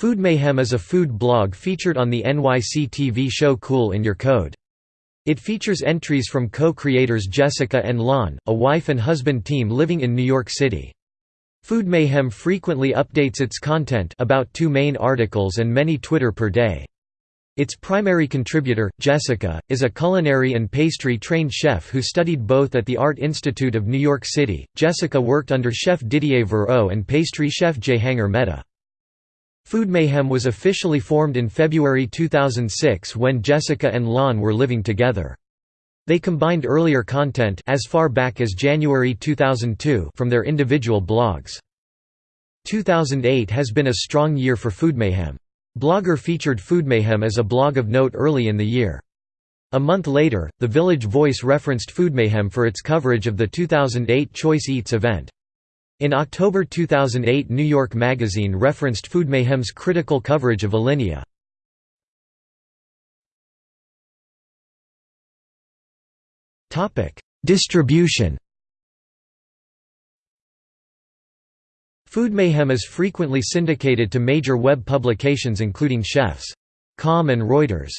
Food Mayhem is a food blog featured on the NYC TV show Cool in Your Code. It features entries from co-creators Jessica and Lon, a wife and husband team living in New York City. Food Mayhem frequently updates its content about two main articles and many Twitter per day. Its primary contributor, Jessica, is a culinary and pastry-trained chef who studied both at the Art Institute of New York City. Jessica worked under chef Didier Virot and pastry chef Jehangir Mehta. Food Mayhem was officially formed in February 2006 when Jessica and Lon were living together. They combined earlier content as far back as January 2002 from their individual blogs. 2008 has been a strong year for Food Mayhem. Blogger featured Food Mayhem as a blog of note early in the year. A month later, The Village Voice referenced Food Mayhem for its coverage of the 2008 Choice Eats event. In October 2008 New York Magazine referenced Food Mayhem's critical coverage of Alinea. Distribution Food Mayhem is frequently syndicated to major web publications including Chefs.com and Reuters.